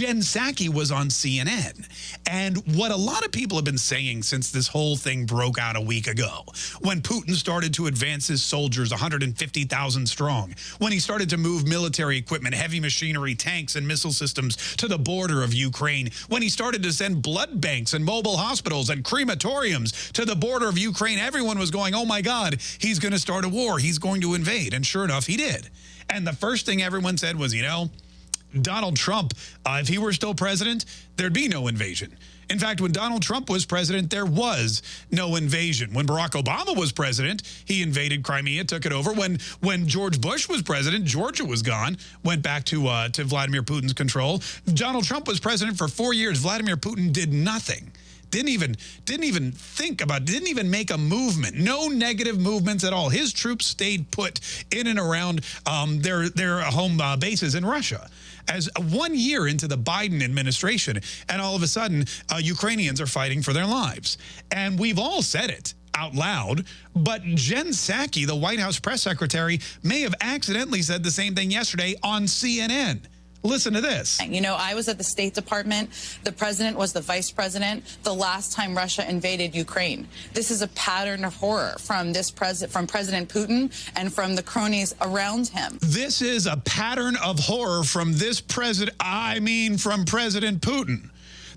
Jen Psaki was on CNN. And what a lot of people have been saying since this whole thing broke out a week ago, when Putin started to advance his soldiers 150,000 strong, when he started to move military equipment, heavy machinery, tanks, and missile systems to the border of Ukraine, when he started to send blood banks and mobile hospitals and crematoriums to the border of Ukraine, everyone was going, oh my God, he's going to start a war. He's going to invade. And sure enough, he did. And the first thing everyone said was, you know, Donald Trump, uh, if he were still president, there'd be no invasion. In fact, when Donald Trump was president, there was no invasion. When Barack Obama was president, he invaded Crimea, took it over. When when George Bush was president, Georgia was gone, went back to uh, to Vladimir Putin's control. Donald Trump was president for four years. Vladimir Putin did nothing didn't even didn't even think about didn't even make a movement no negative movements at all his troops stayed put in and around um, their their home uh, bases in Russia as one year into the Biden administration, and all of a sudden, uh, Ukrainians are fighting for their lives. And we've all said it out loud, but Jen Psaki, the White House press secretary, may have accidentally said the same thing yesterday on CNN. Listen to this. You know, I was at the State Department. The president was the vice president the last time Russia invaded Ukraine. This is a pattern of horror from this president, from President Putin and from the cronies around him. This is a pattern of horror from this president. I mean, from President Putin.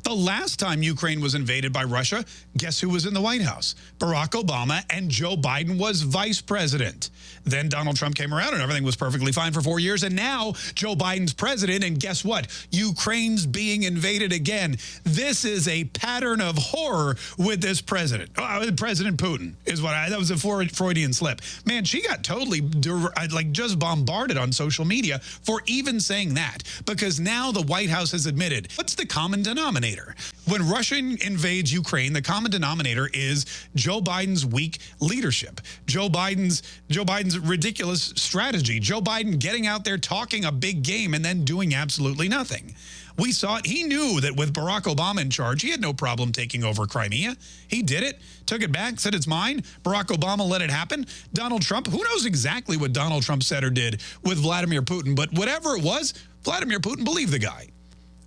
The last time Ukraine was invaded by Russia, guess who was in the White House? Barack Obama and Joe Biden was vice president. Then Donald Trump came around and everything was perfectly fine for four years. And now Joe Biden's president. And guess what? Ukraine's being invaded again. This is a pattern of horror with this president. Oh, uh, president Putin is what I, that was a Freudian slip. Man, she got totally uh, like just bombarded on social media for even saying that because now the White House has admitted what's the common denominator? When Russia invades Ukraine, the common denominator is Joe Biden's weak leadership. Joe Biden's Joe Biden's ridiculous strategy. Joe Biden getting out there talking a big game and then doing absolutely nothing. We saw it. He knew that with Barack Obama in charge, he had no problem taking over Crimea. He did it, took it back, said it's mine. Barack Obama let it happen. Donald Trump, who knows exactly what Donald Trump said or did with Vladimir Putin, but whatever it was, Vladimir Putin believed the guy.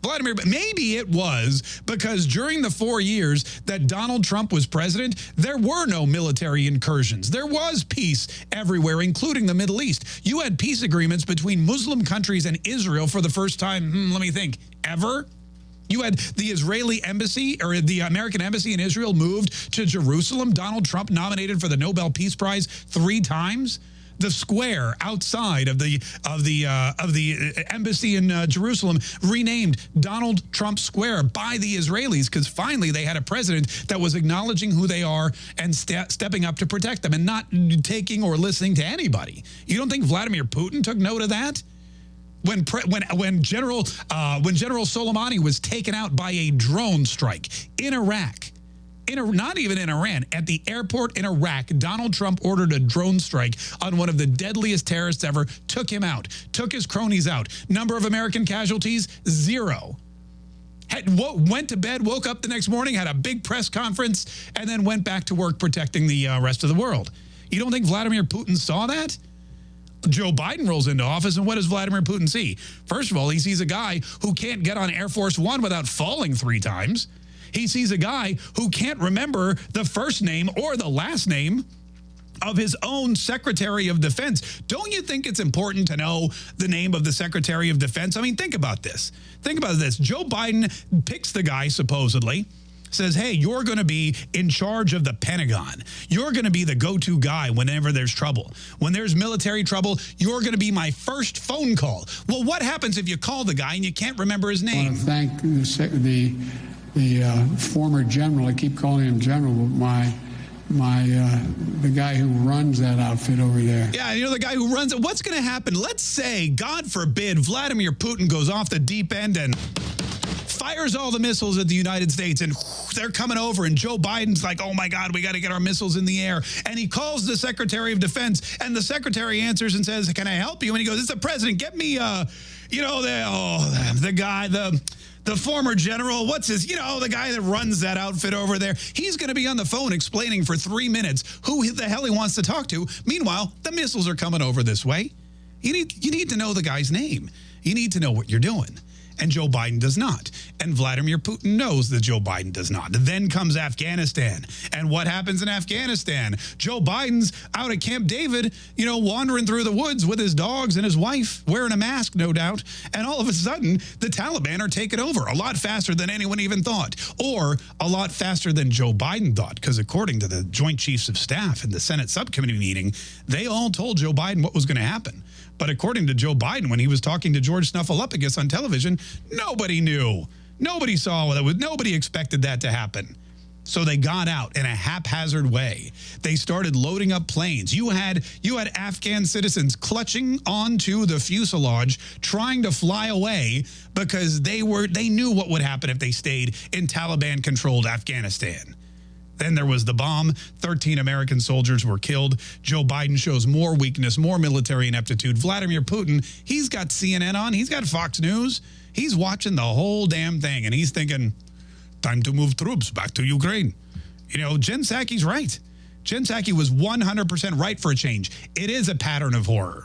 Vladimir, maybe it was because during the four years that Donald Trump was president, there were no military incursions. There was peace everywhere, including the Middle East. You had peace agreements between Muslim countries and Israel for the first time, hmm, let me think, ever? You had the Israeli embassy or the American embassy in Israel moved to Jerusalem. Donald Trump nominated for the Nobel Peace Prize three times the square outside of the of the uh, of the uh, embassy in uh, Jerusalem renamed Donald Trump Square by the Israelis because finally they had a president that was acknowledging who they are and ste stepping up to protect them and not taking or listening to anybody. You don't think Vladimir Putin took note of that? When when when General uh, when General Soleimani was taken out by a drone strike in Iraq in, not even in Iran, at the airport in Iraq, Donald Trump ordered a drone strike on one of the deadliest terrorists ever, took him out, took his cronies out. Number of American casualties, zero. Had, went to bed, woke up the next morning, had a big press conference, and then went back to work protecting the uh, rest of the world. You don't think Vladimir Putin saw that? Joe Biden rolls into office, and what does Vladimir Putin see? First of all, he sees a guy who can't get on Air Force One without falling three times. He sees a guy who can't remember the first name or the last name of his own Secretary of Defense. Don't you think it's important to know the name of the Secretary of Defense? I mean, think about this. Think about this. Joe Biden picks the guy, supposedly, says, hey, you're going to be in charge of the Pentagon. You're going to be the go-to guy whenever there's trouble. When there's military trouble, you're going to be my first phone call. Well, what happens if you call the guy and you can't remember his name? I want to thank the the uh, former general, I keep calling him general, but my my uh, the guy who runs that outfit over there. Yeah, you know the guy who runs it. What's going to happen? Let's say, God forbid, Vladimir Putin goes off the deep end and fires all the missiles at the United States and they're coming over and Joe Biden's like, oh my God, we got to get our missiles in the air. And he calls the Secretary of Defense and the Secretary answers and says, can I help you? And he goes, it's the President, get me, uh, you know, the, oh, the guy, the the former general, what's his, you know, the guy that runs that outfit over there, he's going to be on the phone explaining for three minutes who the hell he wants to talk to. Meanwhile, the missiles are coming over this way. You need, you need to know the guy's name. You need to know what you're doing. And Joe Biden does not. And Vladimir Putin knows that Joe Biden does not. Then comes Afghanistan. And what happens in Afghanistan? Joe Biden's out at Camp David, you know, wandering through the woods with his dogs and his wife, wearing a mask, no doubt. And all of a sudden, the Taliban are taking over a lot faster than anyone even thought, or a lot faster than Joe Biden thought. Because according to the Joint Chiefs of Staff in the Senate subcommittee meeting, they all told Joe Biden what was going to happen. But according to Joe Biden, when he was talking to George Snuffleupagus on television, nobody knew. Nobody saw that. Nobody expected that to happen. So they got out in a haphazard way. They started loading up planes. You had you had Afghan citizens clutching onto the fuselage, trying to fly away because they were they knew what would happen if they stayed in Taliban-controlled Afghanistan. Then there was the bomb. 13 American soldiers were killed. Joe Biden shows more weakness, more military ineptitude. Vladimir Putin, he's got CNN on. He's got Fox News. He's watching the whole damn thing, and he's thinking, time to move troops back to Ukraine. You know, Jen Psaki's right. Jen Psaki was 100% right for a change. It is a pattern of horror.